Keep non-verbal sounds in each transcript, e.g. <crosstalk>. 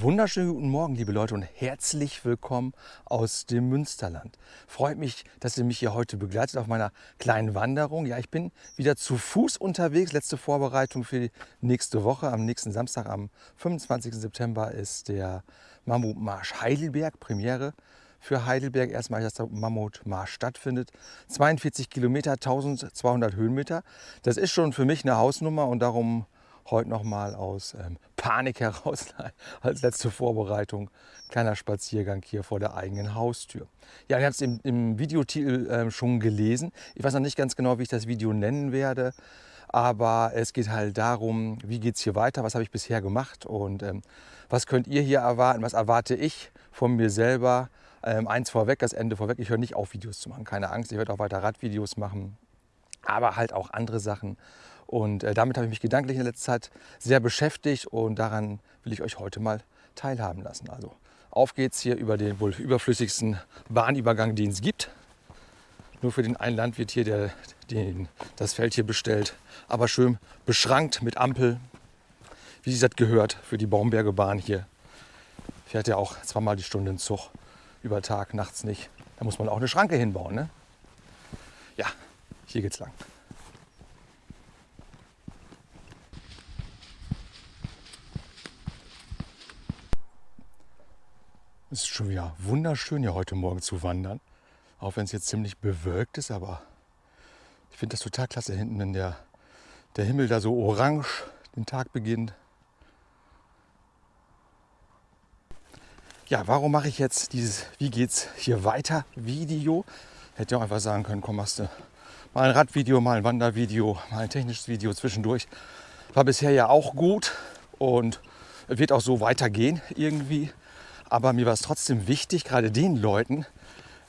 Wunderschönen guten Morgen, liebe Leute, und herzlich willkommen aus dem Münsterland. Freut mich, dass ihr mich hier heute begleitet auf meiner kleinen Wanderung. Ja, ich bin wieder zu Fuß unterwegs. Letzte Vorbereitung für die nächste Woche. Am nächsten Samstag, am 25. September, ist der Mammutmarsch Heidelberg, Premiere für Heidelberg. Erstmal, dass der Mammutmarsch stattfindet. 42 Kilometer, 1200 Höhenmeter. Das ist schon für mich eine Hausnummer und darum heute nochmal aus ähm, Panik heraus <laughs> als letzte Vorbereitung. Kleiner Spaziergang hier vor der eigenen Haustür. Ja, ihr habt es im, im Videotitel ähm, schon gelesen. Ich weiß noch nicht ganz genau, wie ich das Video nennen werde. Aber es geht halt darum, wie geht es hier weiter, was habe ich bisher gemacht und ähm, was könnt ihr hier erwarten, was erwarte ich von mir selber. Ähm, eins vorweg, das Ende vorweg, ich höre nicht auf, Videos zu machen, keine Angst, ich werde auch weiter Radvideos machen, aber halt auch andere Sachen. Und äh, damit habe ich mich gedanklich in der letzten Zeit sehr beschäftigt und daran will ich euch heute mal teilhaben lassen. Also auf geht's hier über den wohl überflüssigsten Bahnübergang, den es gibt. Nur für den einen Landwirt hier, der den, das Feld hier bestellt. Aber schön beschrankt mit Ampel, wie sich das gehört für die Baumberge Bahn hier. Fährt ja auch zweimal die Stunde in Zug, über Tag, nachts nicht. Da muss man auch eine Schranke hinbauen. Ne? Ja, hier geht's lang. Es ist schon wieder wunderschön hier heute Morgen zu wandern. Auch wenn es jetzt ziemlich bewölkt ist, aber ich finde das total klasse hinten, wenn der, der Himmel da so orange den Tag beginnt. Ja, warum mache ich jetzt dieses Wie geht's hier weiter Video? Hätte ja auch einfach sagen können, komm, machst du mal ein Radvideo, mal ein Wandervideo, mal ein technisches Video zwischendurch. War bisher ja auch gut und wird auch so weitergehen irgendwie. Aber mir war es trotzdem wichtig, gerade den Leuten,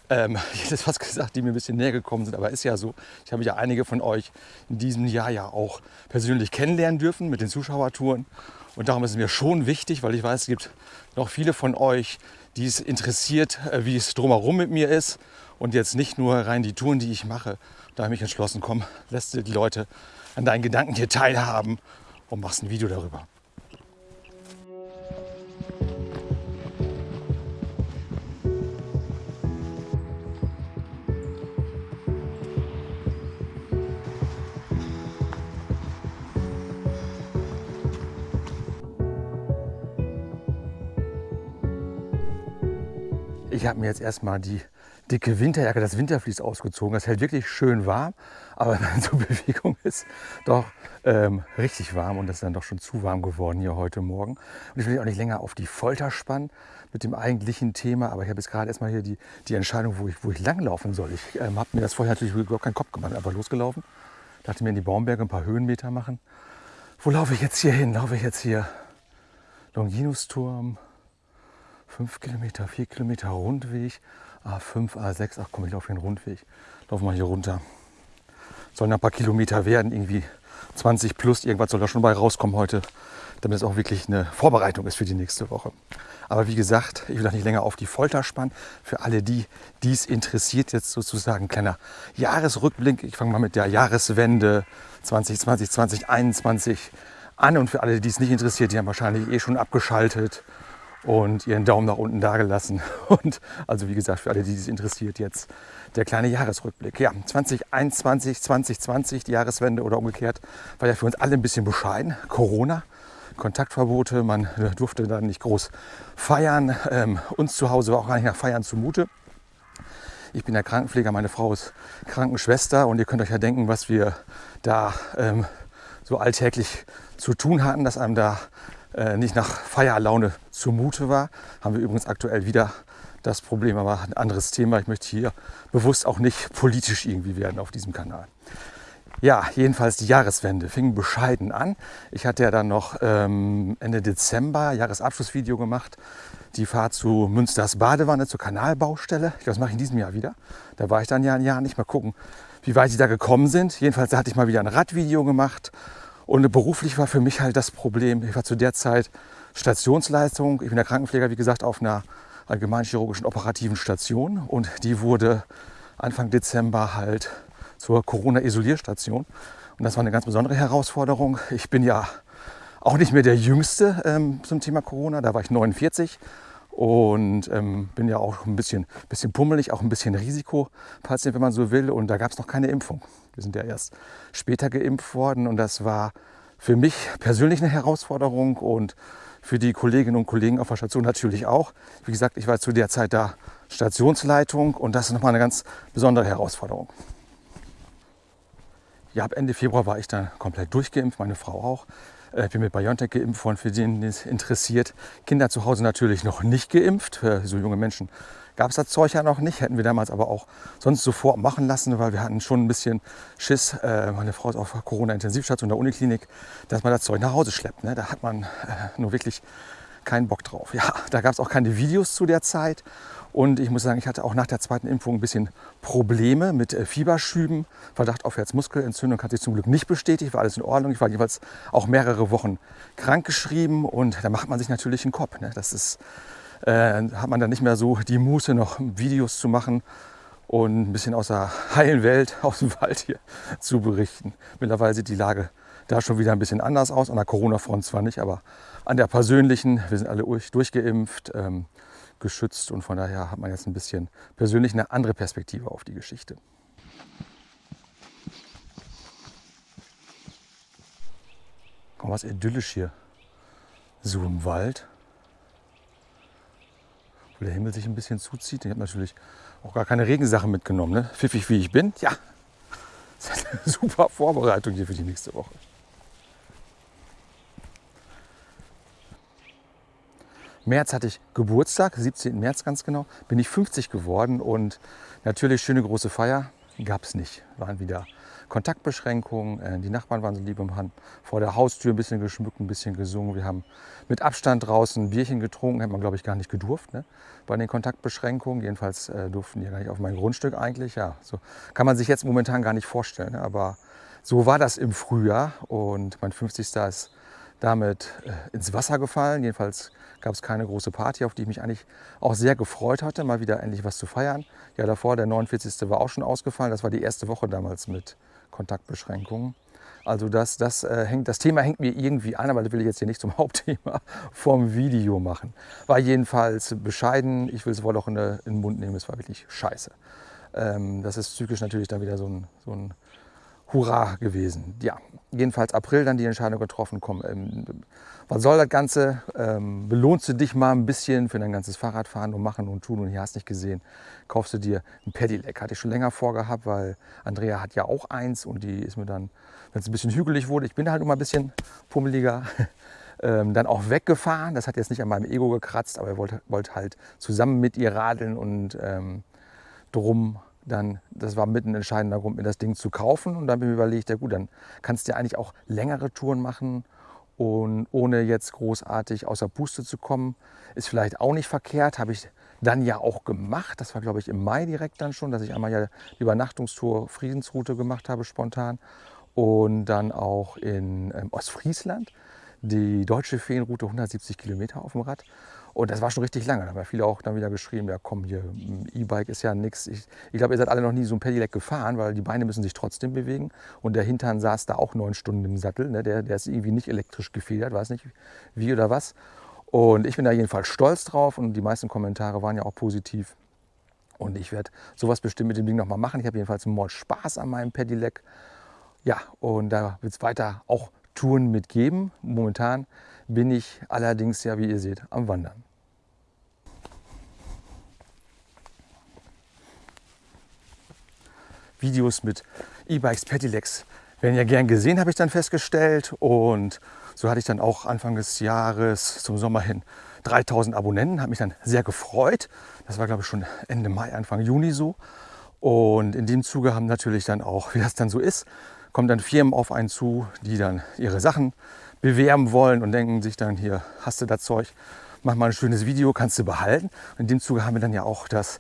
ähm, ich hätte fast gesagt, die mir ein bisschen näher gekommen sind, aber ist ja so. Ich habe ja einige von euch in diesem Jahr ja auch persönlich kennenlernen dürfen mit den Zuschauertouren. Und darum ist es mir schon wichtig, weil ich weiß, es gibt noch viele von euch, die es interessiert, äh, wie es drumherum mit mir ist. Und jetzt nicht nur rein die Touren, die ich mache. Da habe ich mich entschlossen, komm, lässt die Leute an deinen Gedanken hier teilhaben und machst ein Video darüber. Ich habe mir jetzt erstmal die dicke Winterjacke, das Winterflies ausgezogen. Das hält wirklich schön warm, aber <laughs> wenn man so Bewegung ist, doch ähm, richtig warm und das ist dann doch schon zu warm geworden hier heute Morgen. Und ich will auch nicht länger auf die Folter spannen mit dem eigentlichen Thema, aber ich habe jetzt gerade erstmal hier die, die Entscheidung, wo ich, wo ich langlaufen soll. Ich ähm, habe mir das vorher natürlich überhaupt keinen Kopf gemacht, einfach losgelaufen. Dachte mir in die Baumberge ein paar Höhenmeter machen. Wo laufe ich jetzt hier hin? Laufe ich jetzt hier Longinusturm, 5 Kilometer, 4 Kilometer Rundweg, A5, A6, ach komm, ich laufe hier einen Rundweg. Lauf mal hier runter. Sollen ein paar Kilometer werden, irgendwie 20 plus, irgendwas soll da schon bei rauskommen heute, damit es auch wirklich eine Vorbereitung ist für die nächste Woche. Aber wie gesagt, ich will auch nicht länger auf die Folter spannen. Für alle die, die es interessiert, jetzt sozusagen ein kleiner Jahresrückblick. Ich fange mal mit der Jahreswende 2020, 2021 an. Und für alle, die es nicht interessiert, die haben wahrscheinlich eh schon abgeschaltet und ihren Daumen nach unten dagelassen. <laughs> Und also wie gesagt, für alle, die es interessiert, jetzt der kleine Jahresrückblick. Ja, 2021, 2020, die Jahreswende oder umgekehrt, war ja für uns alle ein bisschen bescheiden. Corona, Kontaktverbote, man <laughs> durfte dann nicht groß feiern. Ähm, uns zu Hause war auch gar nicht nach Feiern zumute. Ich bin der Krankenpfleger, meine Frau ist Krankenschwester und ihr könnt euch ja denken, was wir da ähm, so alltäglich zu tun hatten, dass einem da äh, nicht nach Feierlaune zumute war. Haben wir übrigens aktuell wieder das Problem, aber ein anderes Thema. Ich möchte hier bewusst auch nicht politisch irgendwie werden auf diesem Kanal. Ja, jedenfalls die Jahreswende fing bescheiden an. Ich hatte ja dann noch ähm, Ende Dezember Jahresabschlussvideo gemacht. Die Fahrt zu Münsters Badewanne zur Kanalbaustelle. Das mache ich in diesem Jahr wieder. Da war ich dann ja ein Jahr nicht mal gucken, wie weit sie da gekommen sind. Jedenfalls hatte ich mal wieder ein Radvideo gemacht und beruflich war für mich halt das Problem, ich war zu der Zeit Stationsleistung. Ich bin der Krankenpfleger, wie gesagt, auf einer allgemeinchirurgischen operativen Station. Und die wurde Anfang Dezember halt zur Corona-Isolierstation. Und das war eine ganz besondere Herausforderung. Ich bin ja auch nicht mehr der Jüngste ähm, zum Thema Corona. Da war ich 49 und ähm, bin ja auch ein bisschen, bisschen pummelig, auch ein bisschen Risikopatient, wenn man so will. Und da gab es noch keine Impfung. Wir sind ja erst später geimpft worden und das war für mich persönlich eine Herausforderung und für die Kolleginnen und Kollegen auf der Station natürlich auch. Wie gesagt, ich war zu der Zeit da Stationsleitung und das ist nochmal eine ganz besondere Herausforderung. Ja, ab Ende Februar war ich dann komplett durchgeimpft, meine Frau auch. Äh, ich bin mit BioNTech geimpft worden, für den es interessiert. Kinder zu Hause natürlich noch nicht geimpft. Für so junge Menschen gab es das Zeug ja noch nicht. Hätten wir damals aber auch sonst sofort machen lassen, weil wir hatten schon ein bisschen Schiss. Äh, meine Frau ist auf Corona-Intensivstation der Uniklinik, dass man das Zeug nach Hause schleppt. Ne? Da hat man äh, nur wirklich keinen Bock drauf. Ja, da gab es auch keine Videos zu der Zeit. Und ich muss sagen, ich hatte auch nach der zweiten Impfung ein bisschen Probleme mit äh, Fieberschüben. Verdacht auf Herzmuskelentzündung hat sich zum Glück nicht bestätigt, war alles in Ordnung. Ich war jeweils auch mehrere Wochen krankgeschrieben und da macht man sich natürlich einen Kopf. Ne? Das ist, äh, hat man dann nicht mehr so die Muße, noch Videos zu machen und ein bisschen aus der heilen Welt, <laughs> aus dem Wald hier zu berichten. Mittlerweile sieht die Lage da schon wieder ein bisschen anders aus. An der Corona-Front zwar nicht, aber an der persönlichen, wir sind alle durchgeimpft. Ähm, geschützt und von daher hat man jetzt ein bisschen persönlich eine andere Perspektive auf die Geschichte. Komm, was idyllisch hier. So im Wald. Wo der Himmel sich ein bisschen zuzieht. Ich habe natürlich auch gar keine Regensachen mitgenommen. Ne? Pfiffig wie ich bin. Ja, <laughs> super Vorbereitung hier für die nächste Woche. März hatte ich Geburtstag, 17. März ganz genau, bin ich 50 geworden und natürlich schöne große Feier gab es nicht. Waren wieder Kontaktbeschränkungen, äh, die Nachbarn waren so lieb und haben vor der Haustür ein bisschen geschmückt, ein bisschen gesungen. Wir haben mit Abstand draußen ein Bierchen getrunken, hätte man glaube ich gar nicht gedurft ne? bei den Kontaktbeschränkungen. Jedenfalls äh, durften die gar nicht auf mein Grundstück eigentlich. Ja, so kann man sich jetzt momentan gar nicht vorstellen, ne? aber so war das im Frühjahr und mein 50. ist damit äh, ins Wasser gefallen. Jedenfalls gab es keine große Party, auf die ich mich eigentlich auch sehr gefreut hatte, mal wieder endlich was zu feiern. Ja, davor, der 49. war auch schon ausgefallen. Das war die erste Woche damals mit Kontaktbeschränkungen. Also das, das, äh, hängt, das Thema hängt mir irgendwie an, aber das will ich jetzt hier nicht zum <laughs> Hauptthema vom Video machen. War jedenfalls bescheiden. Ich will es wohl auch in, in, den Mund nehmen. Es war wirklich scheiße. Ähm, das ist psychisch natürlich dann wieder so ein, so ein Hurra gewesen. Ja, jedenfalls April dann die Entscheidung getroffen, komm, ähm, was soll das Ganze? Ähm, belohnst du dich mal ein bisschen für dein ganzes Fahrradfahren und machen und tun und hier hast nicht gesehen, kaufst du dir ein Pedelec. Hatte ich schon länger vorgehabt, weil Andrea hat ja auch eins und die ist mir dann, wenn es ein bisschen hügelig wurde, ich bin halt immer ein bisschen pummeliger, <laughs> ähm, dann auch weggefahren. Das hat jetzt nicht an meinem Ego gekratzt, aber er wollte, wollte halt zusammen mit ihr radeln und ähm, drum dann, das war mitten entscheidender Grund, mir das Ding zu kaufen. Und dann habe ich überlegt, ja gut, dann kannst du ja eigentlich auch längere Touren machen und ohne jetzt großartig außer Puste zu kommen, ist vielleicht auch nicht verkehrt. Habe ich dann ja auch gemacht. Das war, glaube ich, im Mai direkt dann schon, dass ich einmal ja die Übernachtungstour Friedensroute gemacht habe, spontan. Und dann auch in ähm, Ostfriesland die deutsche Feenroute 170 Kilometer auf dem Rad. Und das war schon richtig lange. Da haben ja viele auch dann wieder geschrieben, ja komm, hier E-Bike ist ja nichts. Ich, ich glaube, ihr seid alle noch nie so ein Pedelec gefahren, weil die Beine müssen sich trotzdem bewegen. Und der Hintern saß da auch neun Stunden im Sattel. Ne? Der, der ist irgendwie nicht elektrisch gefedert, weiß nicht wie oder was. Und ich bin da jedenfalls stolz drauf und die meisten Kommentare waren ja auch positiv. Und ich werde sowas bestimmt mit dem Ding nochmal machen. Ich habe jedenfalls mal Spaß an meinem Pedelec. Ja, und da wird es weiter auch Touren mitgeben. Momentan bin ich allerdings ja, wie ihr seht, am Wandern. Videos mit E-Bikes, Pedelecs werden ja gern gesehen, habe ich dann festgestellt. Und so hatte ich dann auch Anfang des Jahres zum Sommer hin 3000 Abonnenten, habe mich dann sehr gefreut. Das war, glaube ich, schon Ende Mai, Anfang Juni so. Und in dem Zuge haben natürlich dann auch, <laughs> wie das dann so ist, kommen dann Firmen auf einen zu, die dann ihre Sachen bewerben wollen und denken sich dann, hier hast du das Zeug, mach mal ein schönes Video, kannst du behalten. Und in dem Zuge haben wir dann ja auch das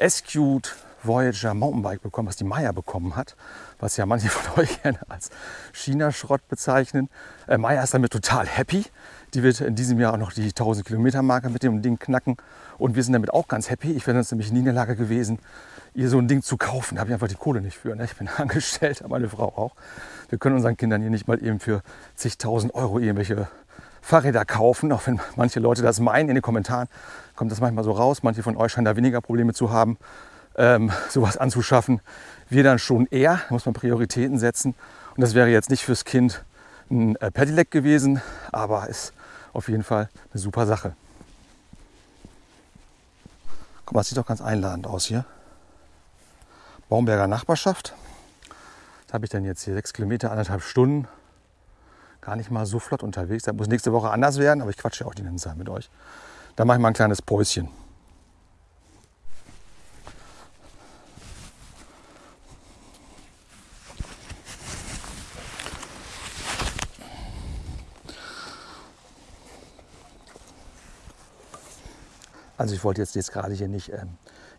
SQt Voyager Mountainbike bekommen, was die Maya bekommen hat, was ja manche <laughs> von euch gerne als China-Schrott bezeichnen. Äh, Maya ist damit total happy. Die wird in diesem Jahr auch noch die 1000 Kilometer Marke mit dem Ding knacken und wir sind damit auch ganz happy. Ich wäre sonst nämlich nie in der Lage gewesen, ihr so ein Ding zu kaufen. Da habe ich einfach die Kohle nicht für. Ne? Ich bin <laughs> angestellt, meine Frau auch. Wir können unseren Kindern hier nicht mal eben für zigtausend Euro irgendwelche Fahrräder kaufen, auch wenn manche Leute das meinen. In den Kommentaren kommt das manchmal so raus. Manche von euch scheinen da weniger Probleme zu haben, ähm, sowas anzuschaffen. Wir dann schon eher, da muss man Prioritäten setzen. Und das wäre jetzt nicht fürs Kind ein äh, Pedelec gewesen, aber ist auf jeden Fall eine super Sache. Guck mal, das sieht doch ganz einladend aus hier. Baumberger Nachbarschaft. Da habe ich dann jetzt hier sechs Kilometer, anderthalb Stunden. Gar nicht mal so flott unterwegs. Das muss nächste Woche anders werden, aber ich quatsche auch die ganze Zeit mit euch. Da mache ich mal ein kleines Päuschen. Also ich wollte jetzt, jetzt gerade hier nicht ähm,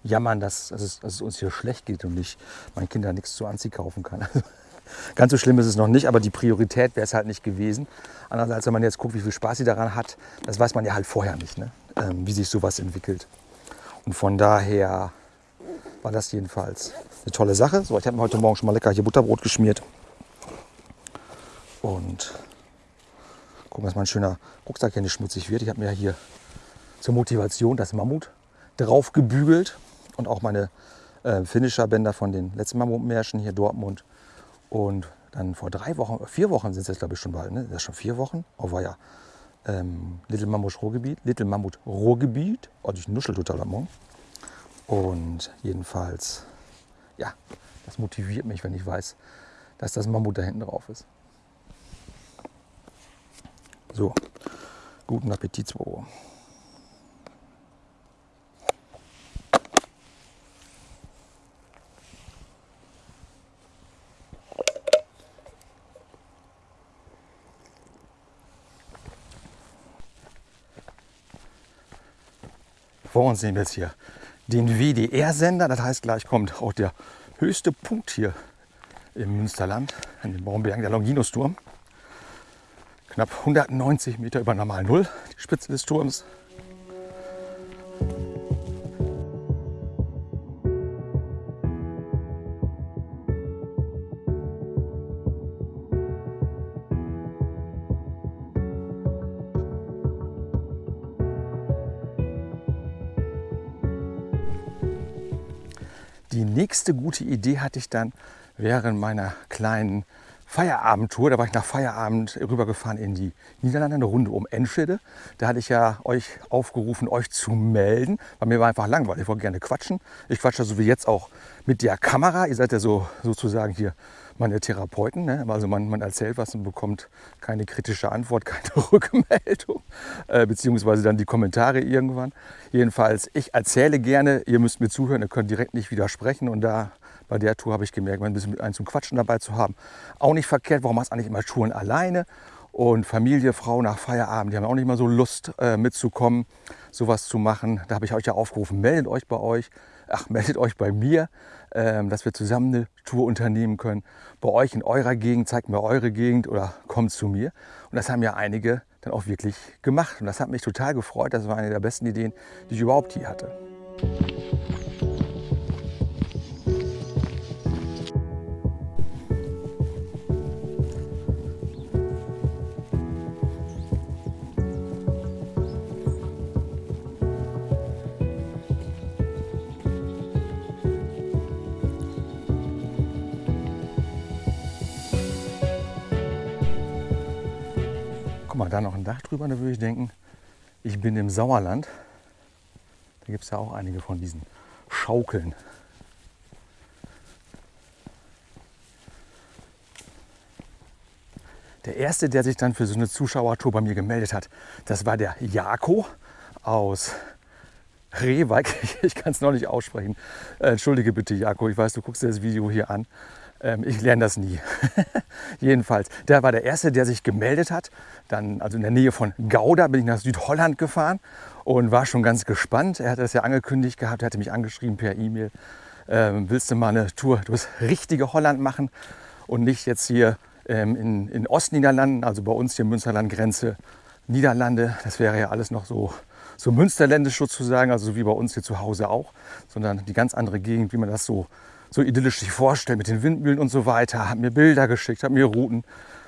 jammern, dass, dass, es, dass, es, uns hier schlecht geht und ich meinen Kindern nichts zu Anziehen kaufen kann. <laughs> Ganz so schlimm ist es noch nicht, aber die Priorität wäre es halt nicht gewesen. Andererseits, wenn man jetzt guckt, wie viel Spaß sie daran hat, das weiß man ja halt vorher nicht, ne? ähm, wie sich sowas entwickelt. Und von daher war das jedenfalls eine tolle Sache. So, ich habe mir heute Morgen schon mal lecker hier Butterbrot geschmiert. Und gucken, dass mein schöner Rucksack hier nicht schmutzig wird. Ich habe mir hier zur Motivation das Mammut drauf gebügelt und auch meine äh, Finisher-Bänder von den letzten Mammutmärschen hier Dortmund. Und dann vor drei Wochen, vier Wochen sind es jetzt glaube ich schon bald, ne? Das ist schon vier Wochen. Oh war ja. Ähm, Little Mammut Ruhrgebiet, Little Mammut Ruhrgebiet. Oh, ich nuschel total am Morgen. Und jedenfalls, ja, das motiviert mich, wenn ich weiß, dass das Mammut da hinten drauf ist. So, guten Appetit, 2 Vor uns sehen wir jetzt hier den WDR-Sender. Das heißt, gleich kommt auch der höchste Punkt hier im Münsterland, an den Baumbergen, der Longinusturm. Knapp 190 Meter über Normal Null, die Spitze des Turms. Nächste gute Idee hatte ich dann während meiner kleinen Feierabendtour. Da war ich nach Feierabend rübergefahren in die Niederlande, eine Runde um Enschede. Da hatte ich ja euch aufgerufen, euch zu melden. Bei mir war einfach langweilig. Ich wollte gerne quatschen. Ich quatsche so wie jetzt auch mit der Kamera. Ihr seid ja so sozusagen hier meine Therapeuten. Ne? Also man, man, erzählt was und bekommt keine kritische Antwort, <laughs> keine Rückmeldung, äh, beziehungsweise dann die Kommentare irgendwann. Jedenfalls, ich erzähle gerne, ihr müsst mir zuhören, ihr könnt direkt nicht widersprechen und da bei der Tour habe ich gemerkt, ein bisschen einen zum Quatschen dabei zu haben. Auch nicht verkehrt, warum machst du eigentlich immer Touren alleine? Und Familie, Frau nach Feierabend, die haben auch nicht mal so Lust äh, mitzukommen, sowas zu machen. Da habe ich euch ja aufgerufen, meldet euch bei euch, ach, meldet euch bei mir, dass wir zusammen eine Tour unternehmen können. Bei euch in eurer Gegend, zeigt mir eure Gegend oder kommt zu mir. Und das haben ja einige dann auch wirklich gemacht. Und das hat mich total gefreut. Das war eine der besten Ideen, die ich überhaupt hier hatte. Mal, da noch ein Dach drüber, da würde ich denken, ich bin im Sauerland. Da gibt es ja auch einige von diesen Schaukeln. Der erste, der sich dann für so eine Zuschauertour bei mir gemeldet hat, das war der Jako aus Rewijk. <laughs> Ich kann es noch nicht aussprechen. Äh, entschuldige bitte, Jako. Ich weiß, du guckst dir das Video hier an. Ähm, ich lerne das nie. <laughs> Jedenfalls, der war der Erste, der sich gemeldet hat. Dann, also in der Nähe von Gouda, bin ich nach Südholland gefahren und war schon ganz gespannt. Er hatte das ja angekündigt gehabt, er hatte mich angeschrieben per E-Mail. Ähm, willst du mal eine Tour durchs richtige Holland machen und nicht jetzt hier ähm, in, in Ostniederlanden, also bei uns hier Münsterland-Grenze, Niederlande. Das wäre ja alles noch so, so münsterländisch sozusagen, also so wie bei uns hier zu Hause auch, sondern die ganz andere Gegend, wie man das so so idyllisch sich vorstellt mit den Windmühlen und so weiter. Hat mir Bilder geschickt, hat mir Routen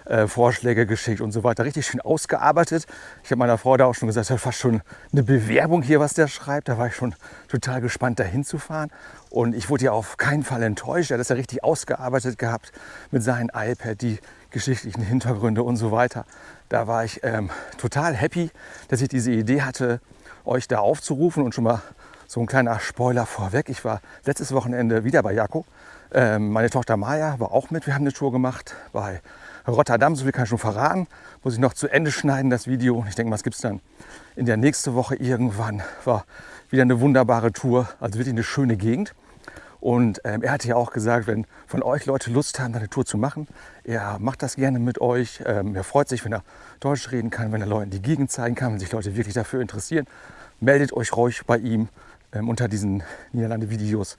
äh, geschickt und so weiter. Richtig schön ausgearbeitet. Ich habe meiner Frau da auch schon gesagt, das ist fast schon eine Bewerbung hier, was der schreibt. Da war ich schon total gespannt, da hinzufahren. Und ich wurde ja auf keinen Fall enttäuscht. Er hat das ja richtig ausgearbeitet gehabt mit seinem iPad, die geschichtlichen Hintergründe und so weiter. Da war ich ähm, total happy, dass ich diese Idee hatte, euch da aufzurufen und schon mal so ein kleiner Spoiler vorweg. Ich war letztes Wochenende wieder bei Jakob. Ähm, meine Tochter Maja war auch mit. Wir haben eine Tour gemacht bei Rotterdam. So viel kann ich schon verraten. Muss ich noch zu Ende schneiden, das Video. Ich denke mal, es gibt es dann in der nächsten Woche irgendwann. War wieder eine wunderbare Tour. Also wirklich eine schöne Gegend. Und ähm, er hatte ja auch gesagt, wenn von euch Leute Lust haben, eine Tour zu machen, er macht das gerne mit euch. Ähm, er freut sich, wenn er Deutsch reden kann, wenn er Leuten die Gegend zeigen kann, wenn sich Leute wirklich dafür interessieren. Meldet euch ruhig bei ihm. Ähm, unter diesen Niederlande-Videos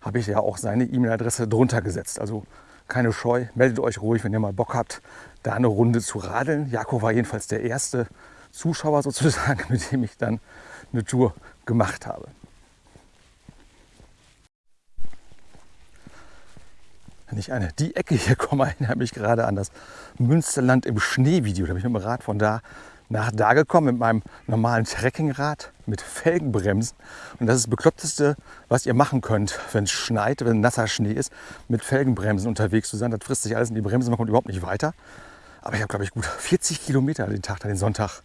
habe ich ja auch seine E-Mail-Adresse drunter gesetzt. Also keine Scheu, meldet euch ruhig, wenn ihr mal Bock habt, da eine Runde zu radeln. Jakob war jedenfalls der erste Zuschauer sozusagen, <laughs> mit dem ich dann eine Tour gemacht habe. Wenn ich an die Ecke hier komme, <laughs> erinnere mich gerade an das Münsterland im Schnee-Video. Da bin ich mit dem Rad von da nach da gekommen mit meinem normalen Trekkingrad mit Felgenbremsen. Und das ist das Bekloppteste, was ihr machen könnt, wenn es schneit, wenn nasser Schnee ist, mit Felgenbremsen unterwegs zu sein. Das frisst sich alles in die Bremse, man kommt überhaupt nicht weiter. Aber ich habe, glaube ich, gut <laughs> 40 Kilometer den Tag, den Sonntag,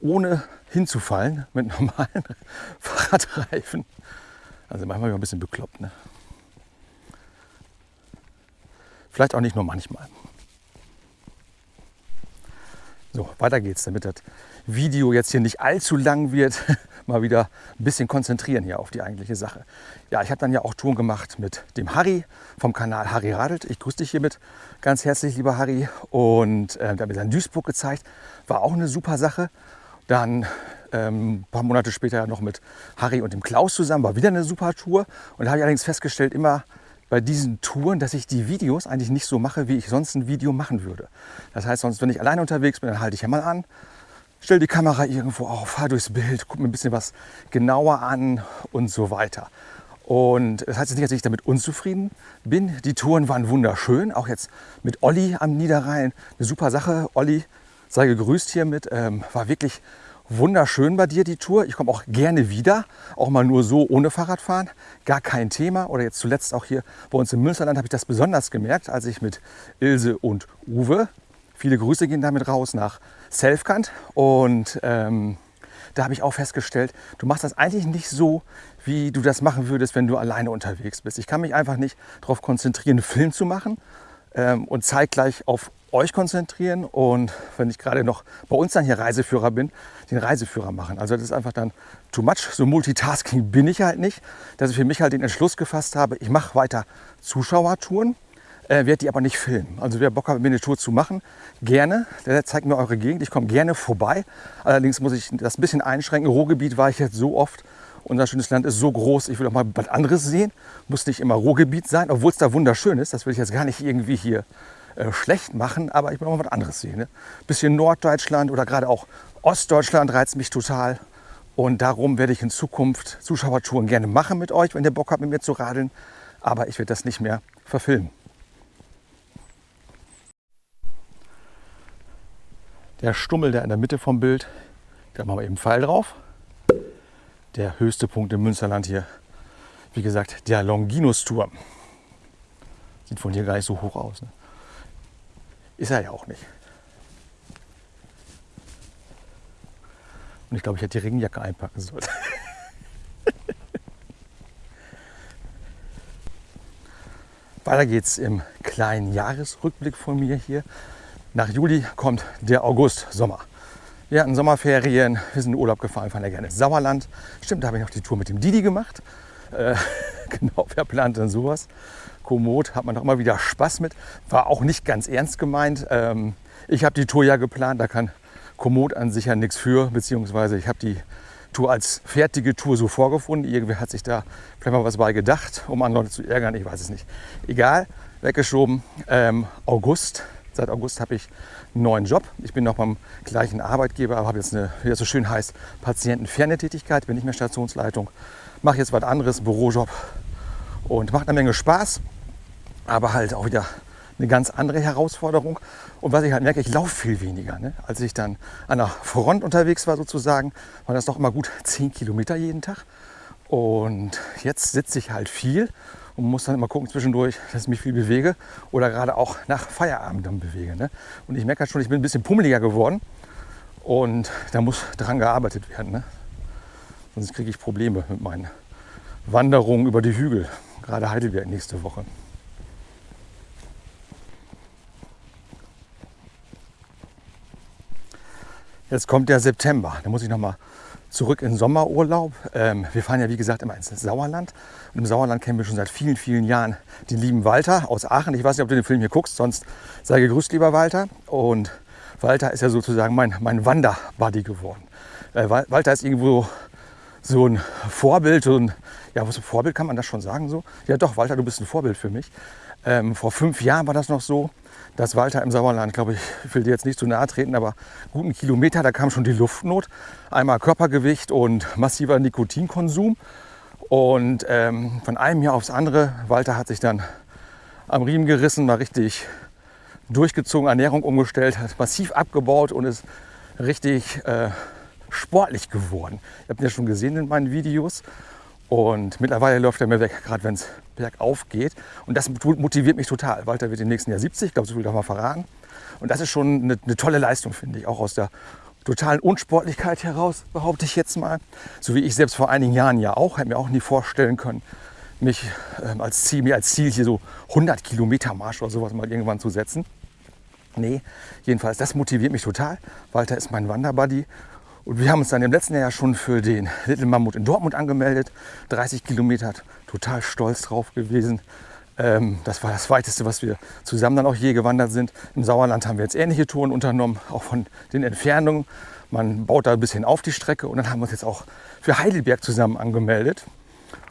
ohne hinzufallen, mit <laughs> normalen Fahrradreifen. Also manchmal ein bisschen bekloppt. Ne? Vielleicht auch nicht nur manchmal. So, weiter geht's, damit das Video jetzt hier nicht allzu lang wird. <laughs> Mal wieder ein bisschen konzentrieren hier auf die eigentliche Sache. Ja, ich habe dann ja auch Touren gemacht mit dem Harry vom Kanal Harry Radelt. Ich grüße dich hiermit ganz herzlich, lieber Harry. Und äh, hat mir dann Duisburg gezeigt. War auch eine super Sache. Dann ähm, ein paar Monate später noch mit Harry und dem Klaus zusammen. War wieder eine super Tour. Und da habe ich allerdings festgestellt, immer bei diesen Touren, dass ich die Videos eigentlich nicht so mache, wie ich sonst ein Video machen würde. Das heißt, sonst, wenn ich alleine unterwegs bin, dann halte ich ja mal an, stelle die Kamera irgendwo auf, fahre durchs Bild, gucke mir ein bisschen was genauer an und so weiter. Und das heißt jetzt nicht, dass ich damit unzufrieden bin. Die Touren waren wunderschön, auch jetzt mit Olli am Niederrhein. Eine super Sache. Olli, sei gegrüßt hiermit. Ähm, war wirklich wunderschön bei dir die Tour. Ich komme auch gerne wieder, auch mal nur so ohne Fahrradfahren, gar kein Thema. Oder jetzt zuletzt auch hier bei uns im Münsterland habe ich das besonders gemerkt, als ich mit Ilse und Uwe, viele Grüße gehen damit raus nach Selfkant und ähm, da habe ich auch festgestellt, du machst das eigentlich nicht so, wie du das machen würdest, wenn du alleine unterwegs bist. Ich kann mich einfach nicht darauf konzentrieren, einen Film zu machen ähm, und zeitgleich auf euch konzentrieren und wenn ich gerade noch bei uns dann hier Reiseführer bin, den Reiseführer machen. Also das ist einfach dann too much. So Multitasking bin ich halt nicht, dass ich für mich halt den Entschluss gefasst habe, ich mache weiter Zuschauertouren, äh, werde die aber nicht filmen. Also wer Bock hat, mir eine Tour zu machen, gerne. Der zeigt mir eure Gegend. Ich komme gerne vorbei. Allerdings muss ich das ein bisschen einschränken. Ruhrgebiet war ich jetzt so oft. Unser schönes Land ist so groß, ich will auch mal was anderes sehen. Muss nicht immer Ruhrgebiet sein, obwohl es da wunderschön ist. Das will ich jetzt gar nicht irgendwie hier äh, schlecht machen, aber ich will auch mal was anderes sehen. Ne? Bisschen Norddeutschland oder gerade auch Ostdeutschland reizt mich total. Und darum werde ich in Zukunft Zuschauertouren gerne machen mit euch, wenn ihr Bock habt, mit mir zu radeln. Aber ich werde das nicht mehr verfilmen. Der Stummel, der in der Mitte vom Bild, da machen wir eben Pfeil drauf. Der höchste Punkt im Münsterland hier, wie gesagt, der Longinus-Turm. Sieht von hier gar nicht so hoch aus. Ne? Ist er ja auch nicht. Und ich glaube, ich hätte die Regenjacke einpacken sollen. <laughs> Weiter geht's im kleinen Jahresrückblick von mir hier. Nach Juli kommt der August, Sommer. Wir hatten Sommerferien, wir sind in Urlaub gefahren, fahren ja gerne ins Sauerland. Stimmt, da habe ich noch die Tour mit dem Didi gemacht. Äh, <laughs> genau, wer plant denn sowas? Komoot hat man doch immer wieder Spaß mit. War auch nicht ganz ernst gemeint. Ähm, ich habe die Tour ja geplant, da kann Komoot an sich ja nichts für, beziehungsweise ich habe die Tour als fertige Tour so vorgefunden. Irgendwer hat sich da vielleicht mal was bei gedacht, um andere Leute zu ärgern, ich weiß es nicht. Egal, weggeschoben. Ähm, August, seit August habe ich einen neuen Job. Ich bin noch beim gleichen Arbeitgeber, aber habe jetzt eine, wie das so schön heißt, patientenferne Tätigkeit, bin nicht mehr Stationsleitung. Mache jetzt was anderes, Bürojob und macht eine Menge Spaß aber halt auch wieder eine ganz andere Herausforderung. Und was ich halt merke, ich laufe viel weniger. Ne? Als ich dann an der Front unterwegs war sozusagen, war das doch immer gut 10 Kilometer jeden Tag. Und jetzt sitze ich halt viel und muss dann immer gucken zwischendurch, dass ich mich viel bewege oder gerade auch nach Feierabend dann bewege. Ne? Und ich merke halt schon, ich bin ein bisschen pummeliger geworden und da muss dran gearbeitet werden. Ne? Sonst kriege ich Probleme mit meinen Wanderungen über die Hügel, gerade Heidelberg nächste Woche. Jetzt kommt der September. Da muss ich noch mal zurück in Sommerurlaub. Ähm, wir fahren ja, wie gesagt, immer ins Sauerland. Und im Sauerland kennen wir schon seit vielen, vielen Jahren den lieben Walter aus Aachen. Ich weiß nicht, ob du den Film hier guckst, sonst sei gegrüßt, lieber Walter. Und Walter ist ja sozusagen mein, mein Wanderbuddy geworden. Äh, Walter ist irgendwo so ein Vorbild, so ein, ja, was Vorbild kann man das schon sagen so? Ja doch, Walter, du bist ein Vorbild für mich. Ähm, vor fünf Jahren war das noch so, dass Walter im Sauerland, glaube ich, ich will dir jetzt nicht zu nahe treten, aber guten Kilometer, da kam schon die Luftnot. Einmal Körpergewicht und massiver Nikotinkonsum. Und ähm, von einem Jahr aufs andere, Walter hat sich dann am Riemen gerissen, mal richtig durchgezogen, Ernährung umgestellt, hat massiv abgebaut und ist richtig äh, sportlich geworden. Ihr habt ihn ja schon gesehen in meinen Videos. Und mittlerweile läuft er mir weg, gerade wenn es bergauf geht. Und das motiviert mich total. Walter wird im nächsten Jahr 70, ich glaube, so viel darf man verraten. Und das ist schon eine, eine tolle Leistung, finde ich, auch aus der totalen Unsportlichkeit heraus, behaupte ich jetzt mal. So wie ich selbst vor einigen Jahren ja auch, hätte mir auch nie vorstellen können, mich ähm, als, Ziel, mir als Ziel hier so 100 Kilometer Marsch oder sowas mal irgendwann zu setzen. Nee, jedenfalls, das motiviert mich total. Walter ist mein Wanderbuddy und wir haben uns dann im letzten Jahr schon für den Little Mammut in Dortmund angemeldet. 30 Kilometer, total stolz drauf gewesen. Ähm, das war das weiteste, was wir zusammen dann auch je gewandert sind. Im Sauerland haben wir jetzt ähnliche Touren unternommen, auch von den Entfernungen. Man baut da ein bisschen auf die Strecke und dann haben wir uns jetzt auch für Heidelberg zusammen angemeldet.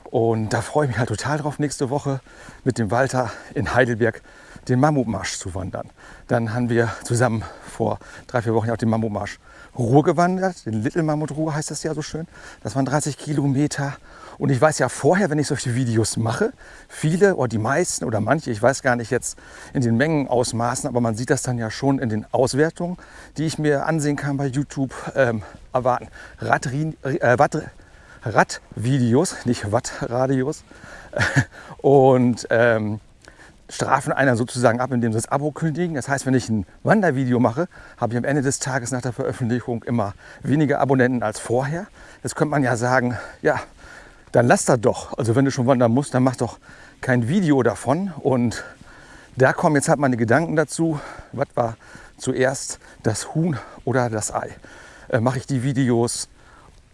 Und da freue ich mich halt total drauf, nächste Woche mit dem Walter in Heidelberg den Mammutmarsch zu wandern. Dann haben wir zusammen vor drei, vier Wochen auch den Mammutmarsch Ruhr gewandert. Den Little Mammut Ruhr heißt das ja so schön. Das waren 30 Kilometer. Und ich weiß ja vorher, wenn ich solche Videos mache, viele oder die meisten oder manche, ich weiß gar nicht jetzt in den Mengenausmaßen, aber man sieht das dann ja schon in den Auswertungen, die ich mir ansehen kann bei YouTube, ähm, erwarten. Radvideos, äh, Watt, Radvideos, nicht Wattradios. <laughs> Und ähm, strafen einer sozusagen ab, indem sie das Abo kündigen. Das heißt, wenn ich ein Wandervideo mache, habe ich am Ende des Tages nach der Veröffentlichung immer weniger Abonnenten als vorher. Jetzt könnte man ja sagen, ja, dann lass das doch. Also wenn du schon wandern musst, dann mach doch kein Video davon. Und da kommen jetzt halt meine Gedanken dazu. Was war zuerst das Huhn oder das Ei? Äh, mache ich die Videos,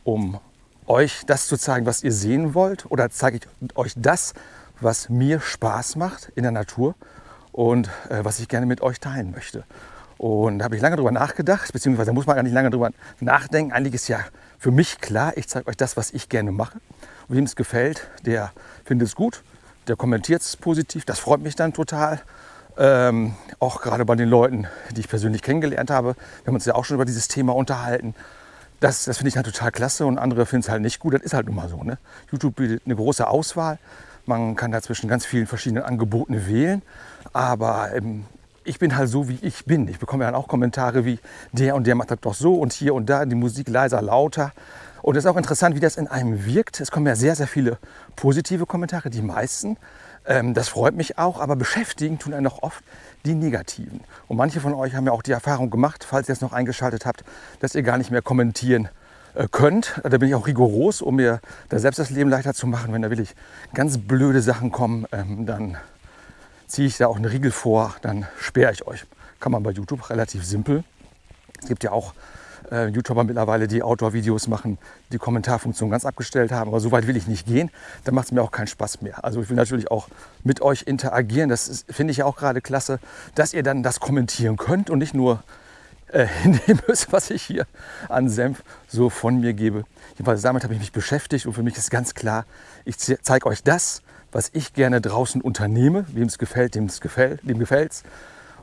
um euch das zu zeigen, was ihr sehen wollt? Oder zeige ich euch das, was mir Spaß macht in der Natur und äh, was ich gerne mit euch teilen möchte. Und da habe ich lange drüber nachgedacht, beziehungsweise da muss man gar nicht lange drüber nachdenken. Eigentlich ist ja für mich klar, ich zeige euch das, was ich gerne mache. Und wem es gefällt, der findet es gut, der kommentiert es positiv. Das freut mich dann total. Ähm, auch gerade bei den Leuten, die ich persönlich kennengelernt habe. Wir haben uns ja auch schon über dieses Thema unterhalten. Das, das finde ich dann total klasse und andere finden es halt nicht gut. Das ist halt nun mal so. Ne? YouTube bietet eine große Auswahl. Man kann dazwischen ganz vielen verschiedenen Angeboten wählen. Aber ähm, ich bin halt so, wie ich bin. Ich bekomme dann auch Kommentare wie, der und der macht das doch so und hier und da die Musik leiser, lauter. Und es ist auch interessant, wie das in einem wirkt. Es kommen ja sehr, sehr viele positive Kommentare, die meisten. Ähm, das freut mich auch, aber beschäftigen tun einen noch oft die negativen. Und manche von euch haben ja auch die Erfahrung gemacht, falls ihr es noch eingeschaltet habt, dass ihr gar nicht mehr kommentieren könnt. Da bin ich auch rigoros, um mir da selbst das Leben leichter zu machen. Wenn da wirklich ganz blöde Sachen kommen, ähm, dann ziehe ich da auch einen Riegel vor, dann sperre ich euch. Kann man bei YouTube relativ simpel. Es gibt ja auch äh, YouTuber mittlerweile, die Outdoor-Videos machen, die Kommentarfunktion ganz abgestellt haben. Aber so weit will ich nicht gehen. Dann macht es mir auch keinen Spaß mehr. Also ich will natürlich auch mit euch interagieren. Das finde ich ja auch gerade klasse, dass ihr dann das kommentieren könnt und nicht nur äh, <laughs> hinnehmen müsst, was ich hier an Senf so von mir gebe. Jedenfalls damit habe ich mich beschäftigt und für mich ist ganz klar, ich zeige euch das, was ich gerne draußen unternehme. Wem es gefällt, dem es gefällt, dem gefällt's.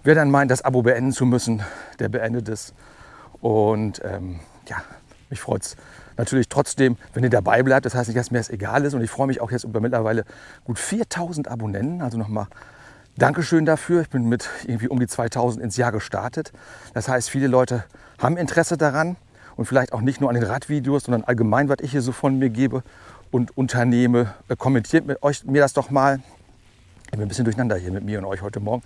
Wer dann meint, das Abo beenden zu müssen, der beendet es. Und ähm, ja, mich freut es natürlich trotzdem, wenn ihr dabei bleibt. Das heißt nicht, dass mir das egal ist. Und ich freue mich auch jetzt über mittlerweile gut 4000 Abonnenten. Also nochmal Dankeschön dafür. Ich bin mit irgendwie um die 2000 ins Jahr gestartet. Das heißt, viele Leute haben Interesse daran und vielleicht auch nicht nur an den Radvideos, sondern allgemein, was ich hier so von mir gebe und unternehme. Äh, kommentiert mit euch mir das doch mal. Ich bin ein bisschen durcheinander hier mit mir und euch heute Morgen.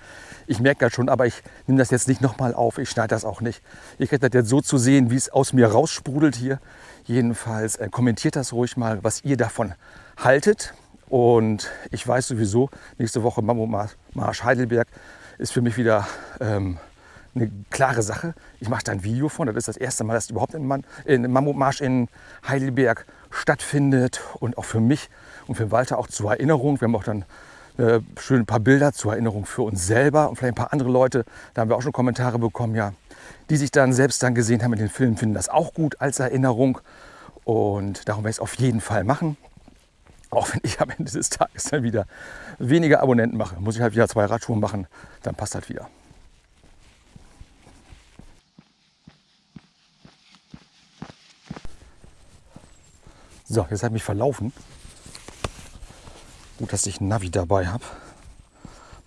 Ich merke das schon, aber ich nehme das jetzt nicht nochmal auf. Ich schneide das auch nicht. Ihr kriegt das jetzt so zu sehen, wie es aus mir raussprudelt hier. Jedenfalls äh, kommentiert das ruhig mal, was ihr davon haltet. Und ich weiß sowieso, nächste Woche Mammo Marsch Heidelberg ist für mich wieder ähm, eine klare Sache. Ich mache da ein Video von. Das ist das erste Mal, dass überhaupt ein, ein Mammutmarsch in Heidelberg stattfindet. Und auch für mich und für Walter auch zur Erinnerung. Wir haben auch dann äh, schön ein paar Bilder zur Erinnerung für uns selber und vielleicht ein paar andere Leute. Da haben wir auch schon Kommentare bekommen, ja, die sich dann selbst dann gesehen haben in den Filmen, finden das auch gut als Erinnerung. Und darum werde ich es auf jeden Fall machen. Auch wenn ich am Ende des Tages dann wieder weniger Abonnenten mache, muss ich halt wieder zwei Radschuhe machen, dann passt halt wieder. So, jetzt habe ich mich verlaufen. Gut, dass ich Navi dabei habe.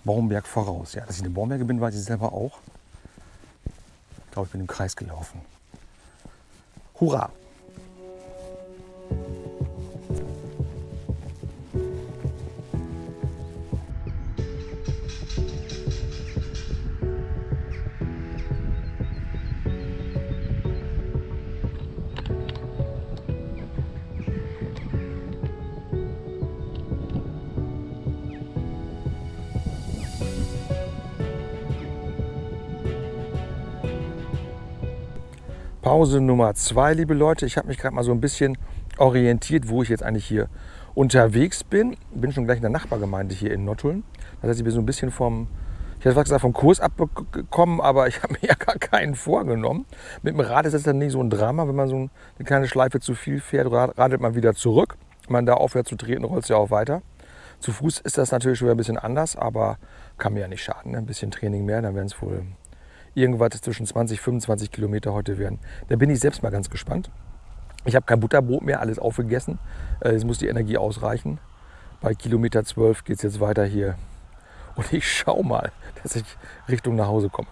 Baumberg voraus. Ja, dass ich eine Baumberge bin, weiß ich selber auch. Ich glaube, ich bin im Kreis gelaufen. Hurra! Pause Nummer zwei, liebe Leute. Ich habe mich gerade mal so ein bisschen orientiert, wo ich jetzt eigentlich hier unterwegs bin. Bin schon gleich in der Nachbargemeinde hier in Nottuln. Das heißt, ich bin so ein bisschen vom, ich hätte gesagt, vom Kurs abgekommen, aber ich <laughs> habe mir ja gar keinen vorgenommen. Mit dem Rad ist das dann nicht so ein Drama. Wenn man so eine kleine Schleife zu viel fährt, radelt man wieder zurück. Wenn man da aufhört zu treten, rollt es ja auch weiter. Zu Fuß ist das natürlich schon ein bisschen anders, aber kann mir ja nicht schaden. Ne? Ein bisschen Training mehr, dann werden es wohl irgendwas zwischen 20 und 25 Kilometer heute werden. Da bin ich selbst mal ganz gespannt. Ich habe kein Butterbrot mehr, alles aufgegessen. Äh, jetzt muss die Energie ausreichen. Bei Kilometer 12 geht es jetzt weiter hier. Und ich schaue mal, dass ich Richtung nach Hause komme.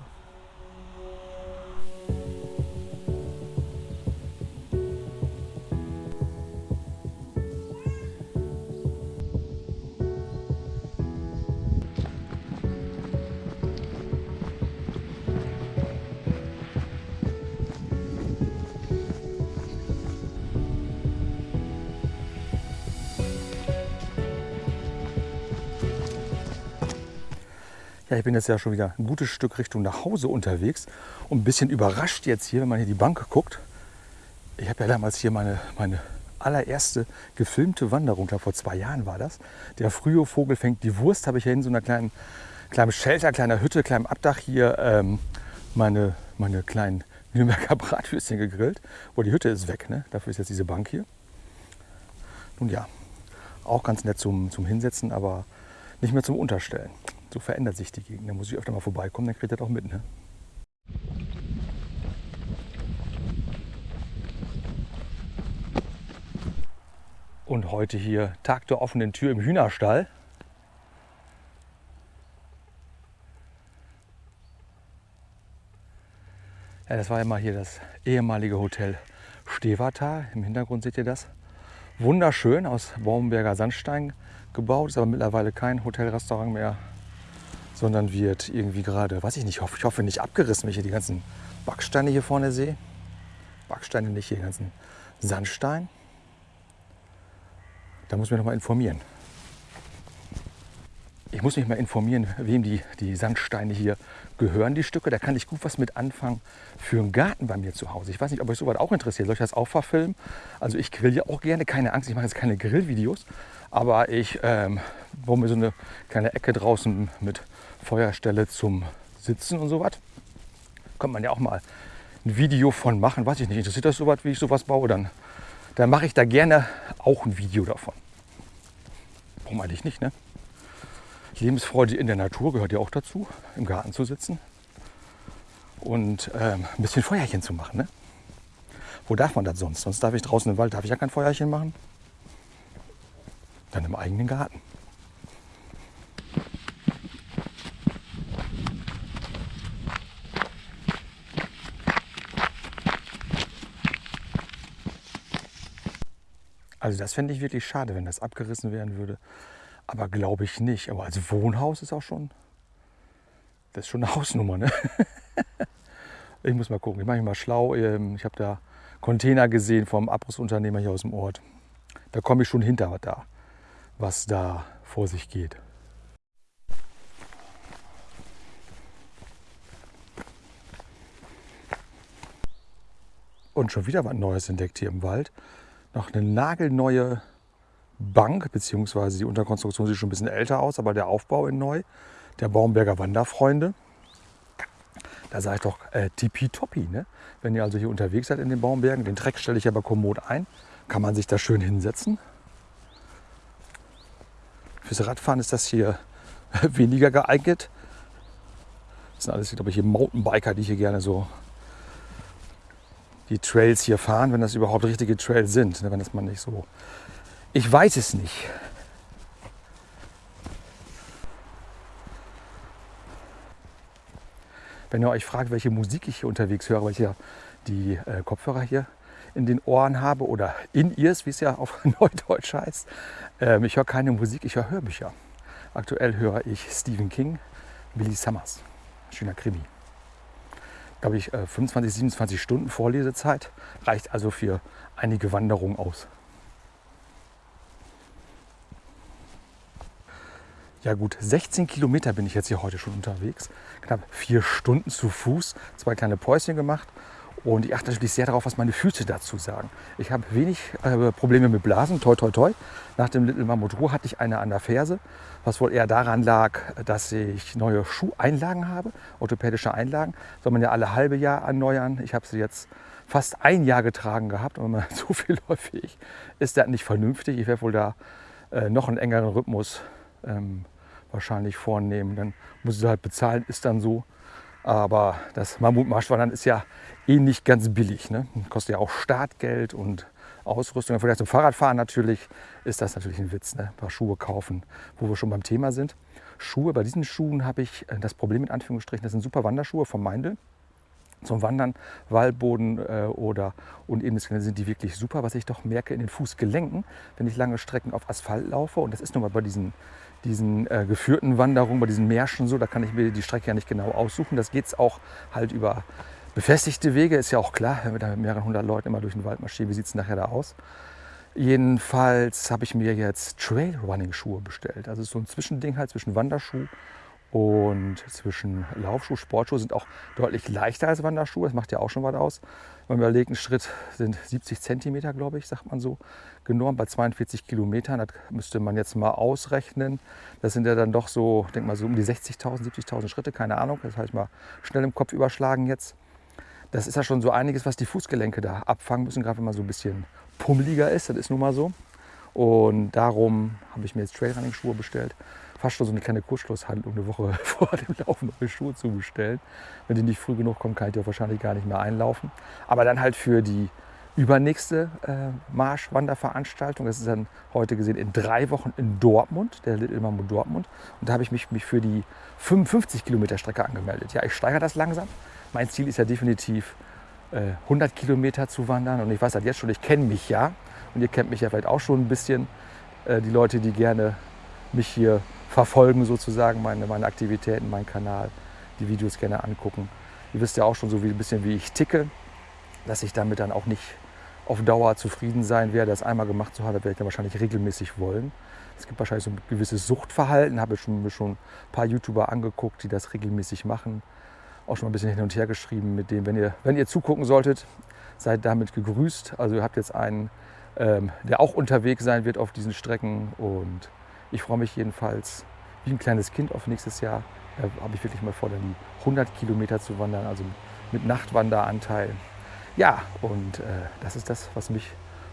Ich bin jetzt ja schon wieder ein gutes Stück Richtung nach Hause unterwegs und ein bisschen überrascht jetzt hier, wenn man hier die Bank guckt. Ich habe ja damals hier meine, meine allererste gefilmte Wanderung, da vor zwei Jahren war das. Der frühe Vogel fängt die Wurst, habe ich hier in so einer kleinen, kleinen Shelter, kleiner Hütte, kleinem Abdach hier ähm, meine, meine kleinen Nürnberger <laughs> Bratwürstchen gegrillt. Wo die Hütte ist weg, ne? dafür ist jetzt diese Bank hier. Nun ja, auch ganz nett zum, zum Hinsetzen, aber nicht mehr zum Unterstellen. So verändert sich die Gegend. Da muss ich öfter mal vorbeikommen, dann kriegt ihr das auch mit. Ne? Und heute hier Tag der offenen Tür im Hühnerstall. Ja, das war ja mal hier das ehemalige Hotel Stevata. Im Hintergrund seht ihr das. Wunderschön aus Baumberger Sandstein gebaut, ist aber mittlerweile kein Hotelrestaurant mehr sondern wird irgendwie gerade, weiß ich nicht, ich hoffe nicht abgerissen, wenn ich hier die ganzen Backsteine hier vorne sehe. Backsteine nicht, hier den ganzen Sandstein. Da muss ich mich noch mal informieren. Ich muss mich mal informieren, wem die, die Sandsteine hier gehören, die Stücke. Da kann ich gut was mit anfangen für einen Garten bei mir zu Hause. Ich weiß nicht, ob euch sowas auch interessiert. Soll ich das auch verfilmen? Also ich grill ja auch gerne, keine Angst, ich mache jetzt keine Grillvideos. Aber ich ähm, baue mir so eine kleine Ecke draußen mit Feuerstelle zum Sitzen und sowas. Könnte man ja auch mal ein Video von machen. Weiß ich nicht, interessiert das sowas, wie ich sowas baue? Dann, dann mache ich da gerne auch ein Video davon. Warum eigentlich nicht, ne? Lebensfreude in der Natur gehört ja auch dazu, im Garten zu sitzen und ähm, ein bisschen Feuerchen zu machen. Ne? Wo darf man das sonst? Sonst darf ich draußen im Wald, darf ich ja kein Feuerchen machen. Dann im eigenen Garten. Also das fände ich wirklich schade, wenn das abgerissen werden würde. Aber glaube ich nicht. Aber als Wohnhaus ist auch schon, das ist schon eine <laughs> Hausnummer. Ne? ich muss mal gucken, ich mache mich mal schlau. Ähm, ich habe da Container gesehen vom Abrussunternehmer hier aus dem Ort. Da komme ich schon hinter da, was da vor sich geht. Und schon wieder was Neues entdeckt hier im Wald. Noch eine nagelneue Bank, beziehungsweise die Unterkonstruktion sieht schon ein bisschen älter aus, aber der Aufbau in neu. Der Baumberger Wanderfreunde. Da sage ich doch äh, tippitoppi. Ne? Wenn ihr also hier unterwegs seid in den Baumbergen, den Treck stelle ich aber kommod ein, kann man sich da schön hinsetzen. Fürs Radfahren ist das hier <laughs> weniger geeignet. Das sind alles, glaube ich, hier Mountainbiker, die hier gerne so die Trails hier fahren, wenn das überhaupt richtige Trails sind. Ne? Wenn das man nicht so. Ich weiß es nicht. Wenn ihr euch fragt, welche Musik ich hier unterwegs höre, weil ich ja die äh, Kopfhörer hier in den Ohren habe oder in ears, wie es ja auf <laughs> Neudeutsch heißt. Ähm, ich höre keine Musik, ich höre Hörbücher. Aktuell höre ich Stephen King, Billy Summers. Schöner Krimi glaube ich, 25, äh, 27 Stunden Vorlesezeit. Reicht also für einige Wanderungen aus. Ja gut, 16 Kilometer bin ich jetzt hier heute schon unterwegs. Knapp vier Stunden zu Fuß, zwei kleine Päuschen gemacht und ich achte natürlich sehr darauf, was meine Füße dazu sagen. Ich habe wenig äh, Probleme mit Blasen, toi toi toi. Nach dem Little Mammut Ruhr hatte ich eine an der Ferse, was wohl eher daran lag, dass ich neue Schuheinlagen habe, orthopädische Einlagen. Soll man ja alle halbe Jahr erneuern. Ich habe sie jetzt fast ein Jahr getragen gehabt und wenn man <laughs> so viel läuft ist das nicht vernünftig. Ich werde wohl da äh, noch einen engeren Rhythmus ähm, wahrscheinlich vornehmen. Dann muss ich halt bezahlen, ist dann so. Aber das Mammutmarschwandern ist ja eh nicht ganz billig. Ne? Kostet ja auch Startgeld und Ausrüstung. Vielleicht zum Fahrradfahren natürlich ist das natürlich ein Witz. Ne? Ein paar Schuhe kaufen, wo wir schon beim Thema sind. Schuhe, bei diesen Schuhen habe ich äh, das Problem in Anführungsstrichen, das sind super Wanderschuhe vom Meindl. Zum Wandern, Waldboden äh, oder und eben sind die wirklich super. Was ich doch merke in den Fußgelenken, wenn ich lange Strecken auf Asphalt laufe, und das ist nun mal bei diesen diesen äh, geführten Wanderungen, bei diesen Märschen so, da kann ich mir die Strecke ja nicht genau aussuchen. Das geht auch halt über befestigte Wege, ist ja auch klar, wenn wir da mit mehreren hundert Leuten immer durch den Wald marschieren, wie sieht es nachher da aus? Jedenfalls habe ich mir jetzt Trailrunning-Schuhe bestellt. Also so ein Zwischending halt zwischen Wanderschuh und zwischen Laufschuh, Sportschuhe sind auch deutlich leichter als Wanderschuhe. Das macht ja auch schon was aus. Wenn man überlegt, ein Schritt sind 70 Zentimeter, glaube ich, sagt man so, genormt bei 42 Kilometern. Das müsste man jetzt mal ausrechnen. Das sind ja dann doch so, ich denke mal so um die 60.000, 70.000 Schritte, keine Ahnung. Das habe ich mal schnell im Kopf überschlagen jetzt. Das ist ja schon so einiges, was die Fußgelenke da abfangen müssen, gerade wenn man so ein bisschen pummeliger ist. Das ist nun mal so. Und darum habe ich mir jetzt Trailrunning-Schuhe bestellt fast schon so eine kleine Kurzschlusshandlung, eine Woche <laughs> vor dem Laufen neue Schuhe zu bestellen. Wenn die nicht früh genug kommen, kann ich die wahrscheinlich gar nicht mehr einlaufen. Aber dann halt für die übernächste äh, Marschwanderveranstaltung, das ist dann heute gesehen in drei Wochen in Dortmund, der Little Mambo Dortmund. Und da habe ich mich, mich für die 55 Kilometer Strecke angemeldet. Ja, ich steigere das langsam. Mein Ziel ist ja definitiv äh, 100 Kilometer zu wandern. Und ich weiß halt jetzt schon, ich kenne mich ja. Und ihr kennt mich ja vielleicht auch schon ein bisschen. Äh, die Leute, die gerne mich hier verfolgen sozusagen, meine, meine Aktivitäten, meinen Kanal, die Videos gerne angucken. Ihr wisst ja auch schon so ein bisschen, wie ich ticke, dass ich damit dann auch nicht auf Dauer zufrieden sein werde. Das einmal gemacht zu haben, werde ich dann wahrscheinlich regelmäßig wollen. Es gibt wahrscheinlich so ein gewisses Suchtverhalten, habe ich schon, mir schon ein paar YouTuber angeguckt, die das regelmäßig machen. Auch schon ein bisschen hin und her geschrieben mit dem, wenn ihr, wenn ihr zugucken solltet, seid damit gegrüßt. Also ihr habt jetzt einen, ähm, der auch unterwegs sein wird auf diesen Strecken und ich freue mich jedenfalls wie ein kleines Kind auf nächstes Jahr. Da habe ich wirklich mal vor, dann 100 Kilometer zu wandern, also mit Nachtwanderanteil. Ja, und äh, das ist das, was mich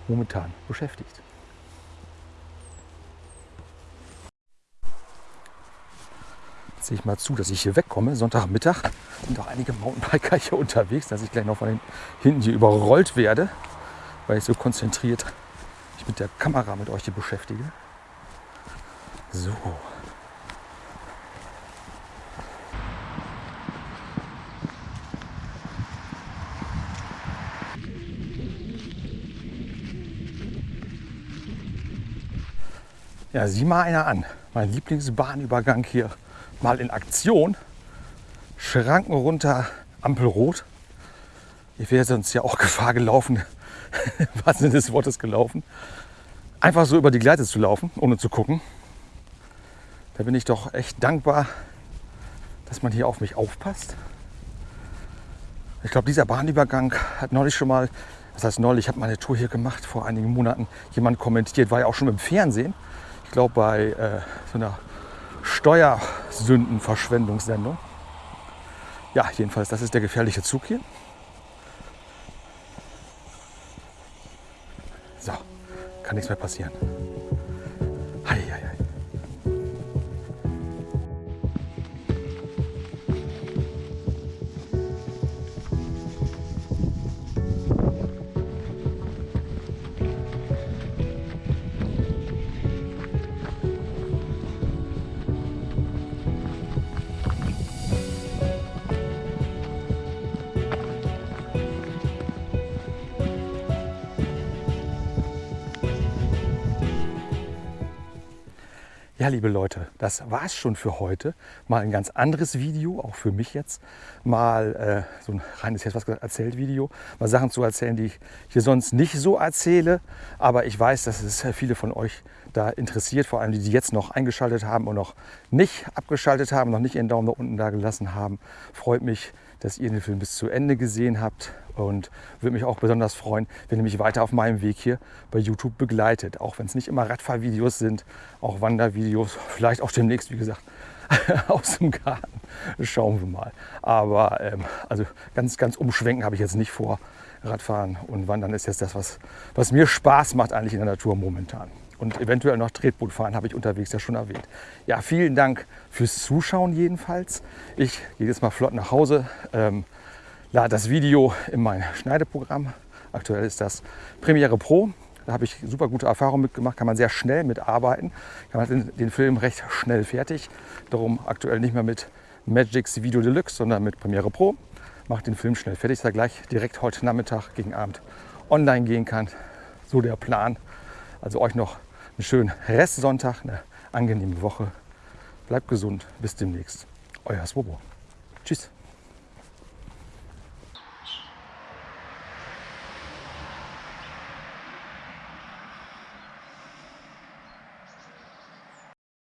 momentan beschäftigt. Jetzt sehe ich mal zu, dass ich hier wegkomme. Sonntagmittag sind auch einige Mountainbiker hier unterwegs, dass ich gleich noch von hinten hier überrollt werde, weil ich so konzentriert mich mit der Kamera mit euch hier beschäftige. So. Ja, sieh mal einer an. Mein Lieblingsbahnübergang hier mal in Aktion. Schranken runter, Ampel rot. Ich wäre sonst ja auch <laughs> Gefahr gelaufen, was Sinne des Wortes gelaufen. Einfach so über die Gleise zu laufen, ohne zu gucken. Da bin ich doch echt dankbar, dass man hier auf mich aufpasst. Ich glaube, dieser Bahnübergang hat neulich schon mal, das heißt neulich, ich habe meine Tour hier gemacht, vor einigen Monaten, jemand kommentiert, war ja auch schon im Fernsehen. Ich glaube, bei äh, so einer Steuersündenverschwendungssendung. Ja, jedenfalls, das ist der gefährliche Zug hier. So, kann nichts mehr passieren. Hei, Liebe Leute, das war's schon für heute. Mal ein ganz anderes Video, auch für mich jetzt. Mal äh, so ein reines, jetzt was erzählt Video. Mal Sachen zu erzählen, die ich hier sonst nicht so erzähle. Aber ich weiß, dass es viele von euch da interessiert, vor allem die, die jetzt noch eingeschaltet haben und noch nicht abgeschaltet haben, noch nicht ihren Daumen da unten da gelassen haben. Freut mich, dass ihr den Film bis zu Ende gesehen habt und würde mich auch besonders freuen, wenn ihr mich weiter auf meinem Weg hier bei YouTube begleitet. Auch wenn es nicht immer Radfahrvideos sind, auch Wandervideos, vielleicht auch demnächst, wie gesagt, <laughs> aus dem Garten. Schauen wir mal. Aber ähm, also ganz, ganz umschwenken habe ich jetzt nicht vor. Radfahren und Wandern ist jetzt das, was, was mir Spaß macht eigentlich in der Natur momentan. Und eventuell noch Tretboot fahren, habe ich unterwegs ja schon erwähnt. Ja, vielen Dank fürs Zuschauen jedenfalls. Ich gehe jetzt mal flott nach Hause. Ähm, lade das Video in mein Schneideprogramm. Aktuell ist das Premiere Pro. Da habe ich super gute Erfahrungen mitgemacht, kann man sehr schnell mitarbeiten. Kann man den, Film recht schnell fertig. Darum aktuell nicht mehr mit Magix Video Deluxe, sondern mit Premiere Pro. Macht den Film schnell fertig, dass er gleich direkt heute Nachmittag gegen Abend online gehen kann. So der Plan. Also euch noch einen schönen Restsonntag, eine angenehme Woche. Bleibt gesund, bis demnächst. Euer Swobo. Tschüss.